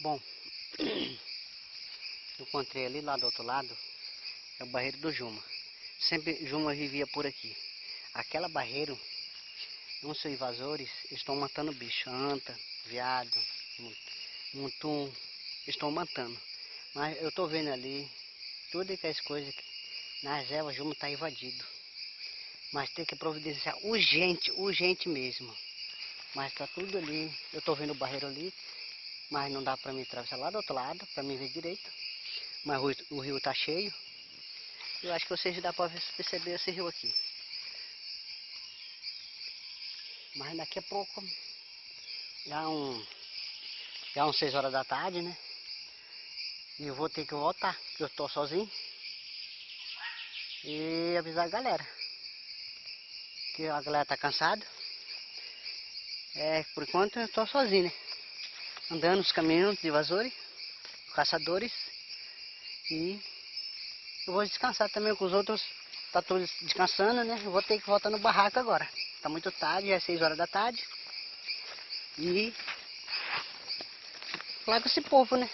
Bom, eu encontrei ali lá do outro lado, é o barreiro do Juma. Sempre Juma vivia por aqui. Aquela barreiro, uns invasores estão matando bicho, anta, viado, mutum, estão matando. Mas eu tô vendo ali, tudo que as coisas que na reserva Juma está invadido. Mas tem que providenciar urgente, urgente mesmo. Mas tá tudo ali, eu tô vendo o barreiro ali, mas não dá para mim atravessar lá do outro lado, para mim ver direito. Mas o, o rio está cheio. Eu acho que vocês dá para perceber esse rio aqui. Mas daqui a pouco, já um, já uns 6 horas da tarde, né? E eu vou ter que voltar, porque eu estou sozinho. E avisar a galera. Que a galera tá cansada. É, por enquanto eu estou sozinho, né? Andando nos caminhos de vasores, caçadores. E eu vou descansar também com os outros. Tá todos descansando, né? Vou ter que voltar no barraco agora. Tá muito tarde, é 6 horas da tarde. E falar com esse povo, né?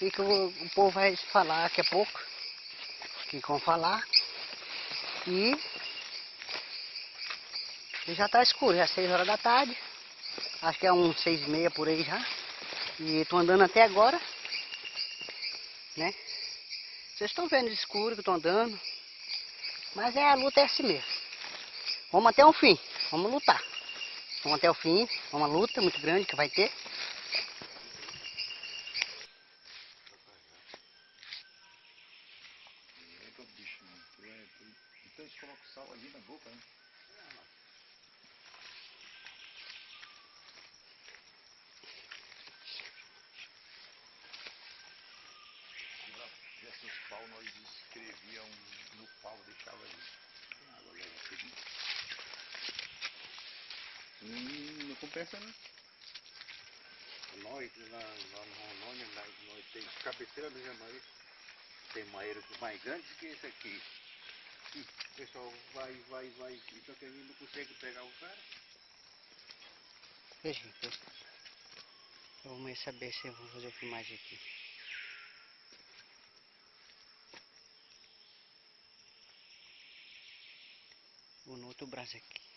O que o, o povo vai falar daqui a pouco. O que vão falar. E já tá escuro, já é 6 horas da tarde. Acho que é uns seis e meia por aí já. E tô andando até agora. Né? Vocês estão vendo escuro que eu tô andando. Mas é a luta é assim mesmo. Vamos até o fim. Vamos lutar. Vamos até o fim. É uma luta muito grande que vai ter. Então eles colocam sal ali na boca, né? Pau nós escrevíamos no pau, deixava ali. Leva tudo. Hum, não compensa não. Nós, lá, lá no Rondônia, nós temos cabeceira do Jamari, tem maeiros mais grandes que esse aqui. E o pessoal vai, vai, vai, e só que ele não consegue pegar o cara. Veja, eu vou saber se eu vou fazer filmagem aqui. No outro braço aqui.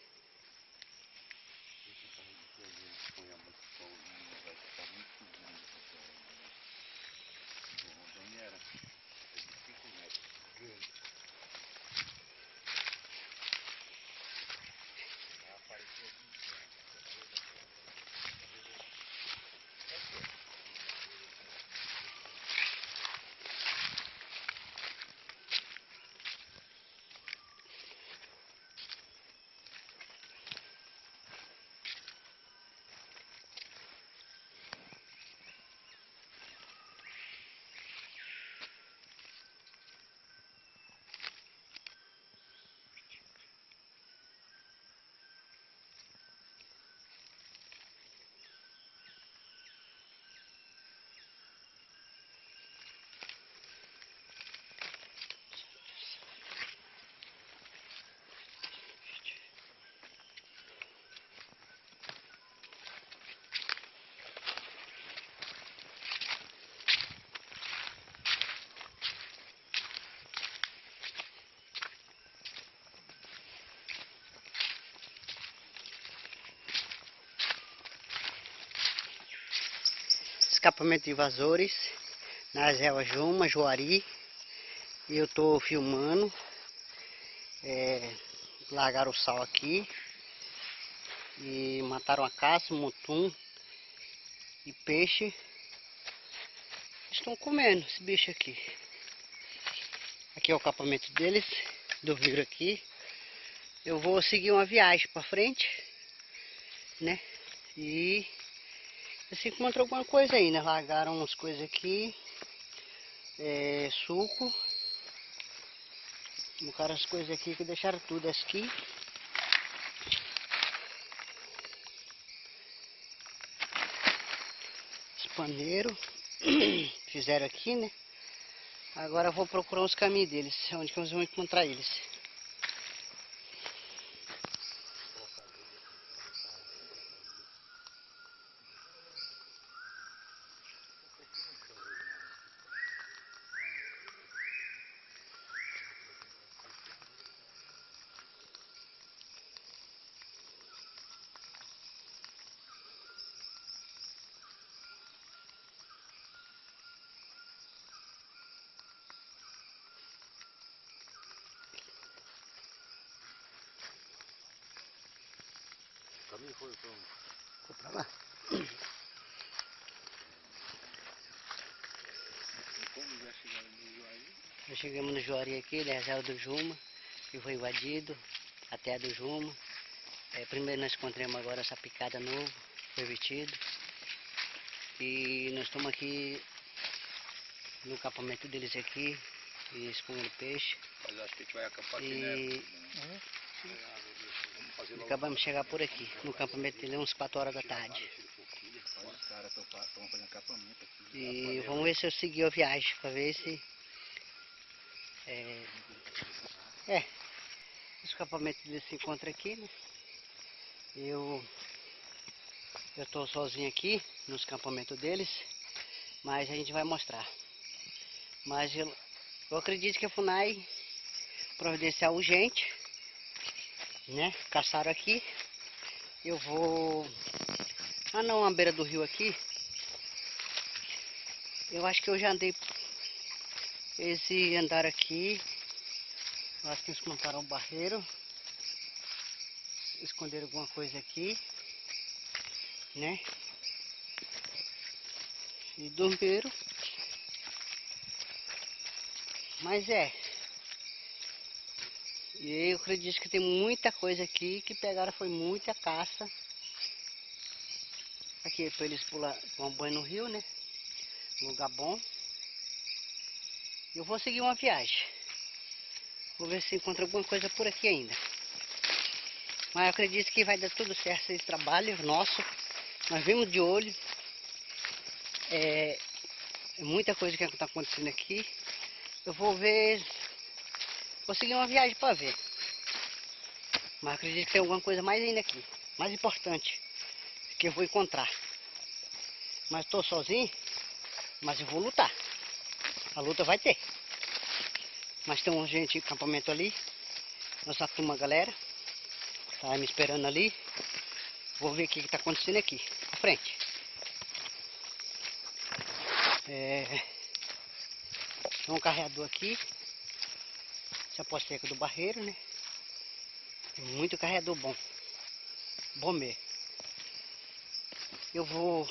Escapamento de invasores nas reservas Juma, Juari. E eu tô filmando. É, largaram o sal aqui. E mataram a caça, mutum e peixe. Estão comendo esse bicho aqui. Aqui é o acampamento deles, do vidro aqui. Eu vou seguir uma viagem para frente, né? E se encontrou alguma coisa aí, né? Largaram umas coisas aqui. É, suco. Colocaram as coisas aqui que deixaram tudo aqui. Espaneiro. Fizeram aqui, né? Agora eu vou procurar os caminhos deles. Onde que nós vamos encontrar eles. Ali foi pra onde? Foi pra lá. E como já chegaram no Juari? Nós chegamos no Juari aqui, na reserva do Juma, que foi invadido, a terra do Juma. É, primeiro nós encontramos agora essa picada novo, foi vestido. E nós estamos aqui no acampamento deles aqui, e expondo peixe. Mas acho que a gente vai acampar aqui, né? E Vamos fazer logo. Acabamos de chegar por aqui, no acampamento dele, uns 4 horas da tarde. E vamos ver se eu seguir a viagem, para ver se... É, é, os acampamentos deles se encontram aqui, né? Eu eu estou sozinho aqui nos acampamentos deles, mas a gente vai mostrar. Mas eu, eu acredito que a FUNAI providencial urgente, né? Caçaram aqui. Eu vou. Ah não, à beira do rio aqui. Eu acho que eu já andei esse andar aqui. Eu acho que eles montaram o barreiro. Esconderam alguma coisa aqui. Né? E dormiram. Mas é. E eu acredito que tem muita coisa aqui que pegaram foi muita caça. Aqui para eles pular, tomar banho no rio, né? Lugar bom. Eu vou seguir uma viagem. Vou ver se encontro alguma coisa por aqui ainda. Mas eu acredito que vai dar tudo certo esse trabalho nosso. Nós vimos de olho. É, muita coisa que está acontecendo aqui. Eu vou ver. Vou seguir uma viagem para ver. Mas acredito que tem alguma coisa mais ainda aqui. Mais importante. Que eu vou encontrar. Mas estou sozinho. Mas eu vou lutar. A luta vai ter. Mas tem um gente acampamento ali. Nossa turma, galera. Tá me esperando ali. Vou ver o que está acontecendo aqui. À frente. É... Tem um carreador aqui. Esse é a posteca do barreiro, né? Muito carreador bom. Bom mesmo. Eu vou